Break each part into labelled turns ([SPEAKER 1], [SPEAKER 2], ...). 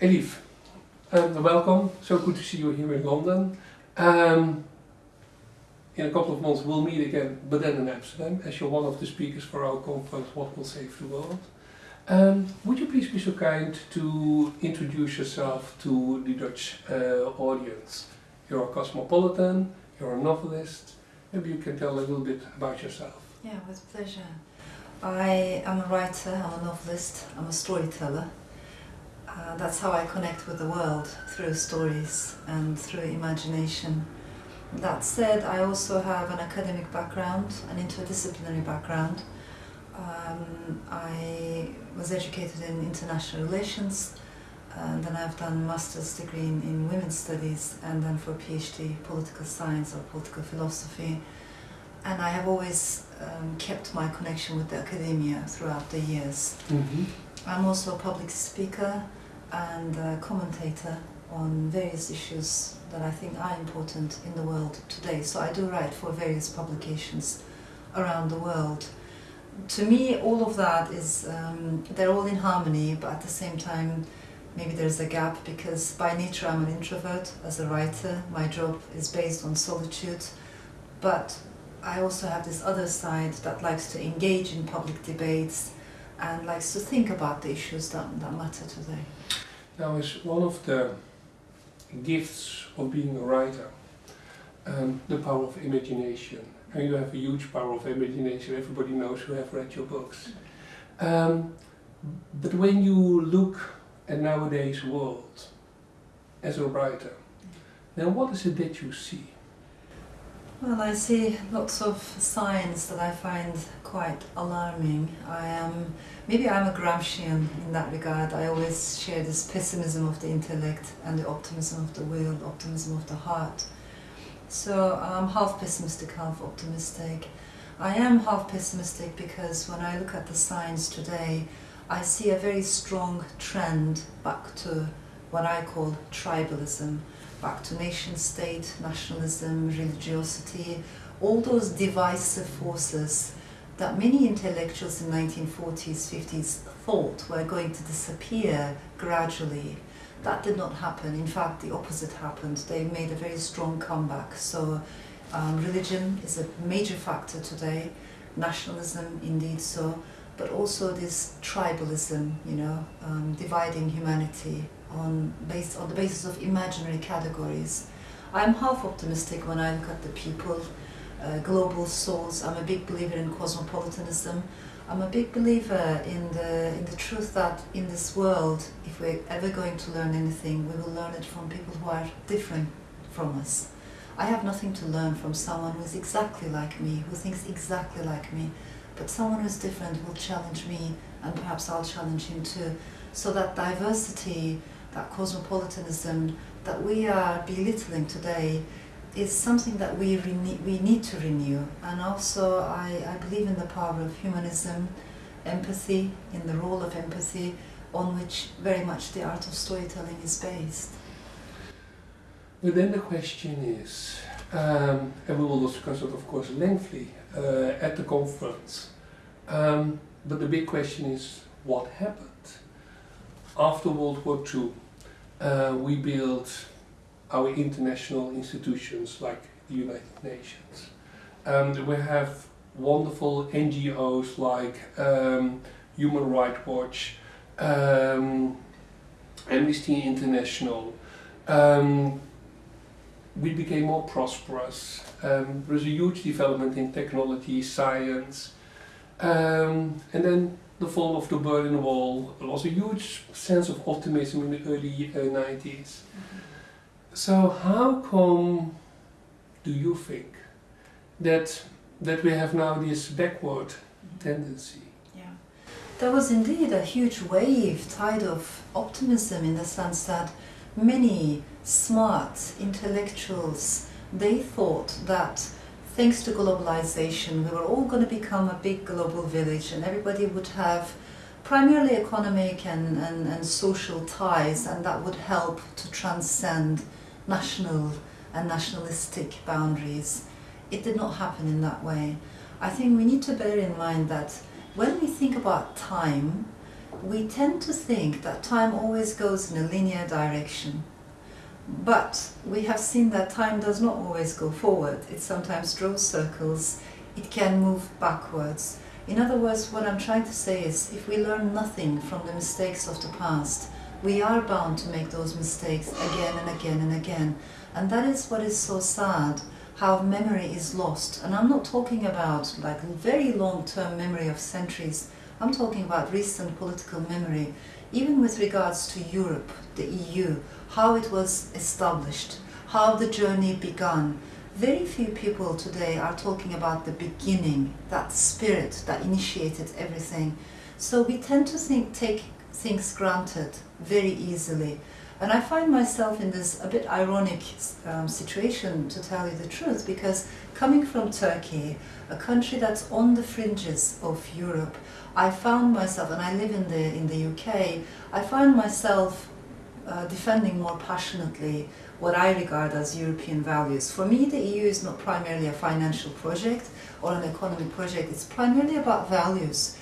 [SPEAKER 1] Elif, um, welcome. So good to see you here in London. Um, in a couple of months we'll meet again, but then in Amsterdam, as you're one of the speakers for our conference, What Will Save the World. Um, would you please be so kind to introduce yourself to the Dutch uh, audience? You're a cosmopolitan, you're a novelist, maybe you can tell a little bit about yourself.
[SPEAKER 2] Yeah, with pleasure. I am a writer, I'm a novelist, I'm a storyteller. Uh, that's how I connect with the world, through stories and through imagination. That said, I also have an academic background, an interdisciplinary background. Um, I was educated in international relations, and then I've done a master's degree in, in women's studies, and then for a PhD, political science or political philosophy. And I have always um, kept my connection with the academia throughout the years.
[SPEAKER 1] Mm -hmm.
[SPEAKER 2] I'm also a public speaker and a commentator on various issues that I think are important in the world today. So I do write for various publications around the world. To me, all of that is, um, they're all in harmony, but at the same time, maybe there's a gap because by nature I'm an introvert as a writer. My job is based on solitude, but I also have this other side that likes to engage in public debates and likes to think about the issues that, that matter today.
[SPEAKER 1] Now, is one of the gifts of being a writer, um, the power of imagination. And you have a huge power of imagination, everybody knows who have read your books. Um, but when you look at nowadays world as a writer, then what is it that you see?
[SPEAKER 2] Well, I see lots of signs that I find quite alarming. I am, maybe I'm a Gramscian in that regard. I always share this pessimism of the intellect and the optimism of the will, optimism of the heart. So I'm half pessimistic, half optimistic. I am half pessimistic because when I look at the signs today, I see a very strong trend back to what I call tribalism back to nation state, nationalism, religiosity, all those divisive forces that many intellectuals in 1940s, 50s thought were going to disappear gradually. That did not happen. In fact, the opposite happened. They made a very strong comeback. So um, religion is a major factor today, nationalism indeed so, but also this tribalism, you know, um, dividing humanity on, based on the basis of imaginary categories. I'm half optimistic when I look at the people, uh, global souls. I'm a big believer in cosmopolitanism. I'm a big believer in the, in the truth that in this world, if we're ever going to learn anything, we will learn it from people who are different from us. I have nothing to learn from someone who is exactly like me, who thinks exactly like me, but someone who's different will challenge me and perhaps I'll challenge him too. So that diversity that cosmopolitanism that we are belittling today is something that we, we need to renew. And also I, I believe in the power of humanism, empathy, in the role of empathy, on which very much the art of storytelling is based.
[SPEAKER 1] But then the question is, um, and we will discuss it of course lengthily uh, at the conference, um, but the big question is, what happened? after World War II, uh, we built our international institutions like the United Nations. Um, we have wonderful NGOs like um, Human Rights Watch, um, Amnesty International. Um, we became more prosperous. Um, there was a huge development in technology, science, um, and then the fall of the Berlin Wall. There was a huge sense of optimism in the early uh, 90s. Mm -hmm. So how come do you think that that we have now this backward tendency?
[SPEAKER 2] Yeah, there was indeed a huge wave, tide of optimism in the sense that many smart intellectuals, they thought that thanks to globalization, we were all going to become a big global village and everybody would have primarily economic and, and, and social ties and that would help to transcend national and nationalistic boundaries. It did not happen in that way. I think we need to bear in mind that when we think about time, we tend to think that time always goes in a linear direction. But we have seen that time does not always go forward. It sometimes draws circles. It can move backwards. In other words, what I'm trying to say is if we learn nothing from the mistakes of the past, we are bound to make those mistakes again and again and again. And that is what is so sad, how memory is lost. And I'm not talking about like very long-term memory of centuries. I'm talking about recent political memory, even with regards to Europe, the EU, how it was established, how the journey began. Very few people today are talking about the beginning, that spirit that initiated everything. So we tend to think, take things granted very easily. And I find myself in this a bit ironic um, situation, to tell you the truth, because coming from Turkey, a country that's on the fringes of Europe, I found myself, and I live in the, in the UK, I find myself uh, defending more passionately what I regard as European values. For me, the EU is not primarily a financial project or an economic project, it's primarily about values,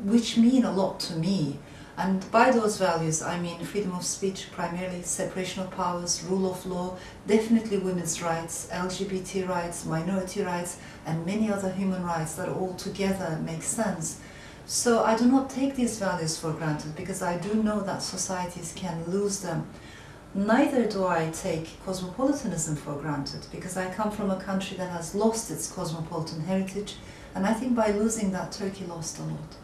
[SPEAKER 2] which mean a lot to me. And by those values, I mean freedom of speech, primarily separation of powers, rule of law, definitely women's rights, LGBT rights, minority rights, and many other human rights that all together make sense. So I do not take these values for granted because I do know that societies can lose them. Neither do I take cosmopolitanism for granted because I come from a country that has lost its cosmopolitan heritage and I think by losing that Turkey lost a lot.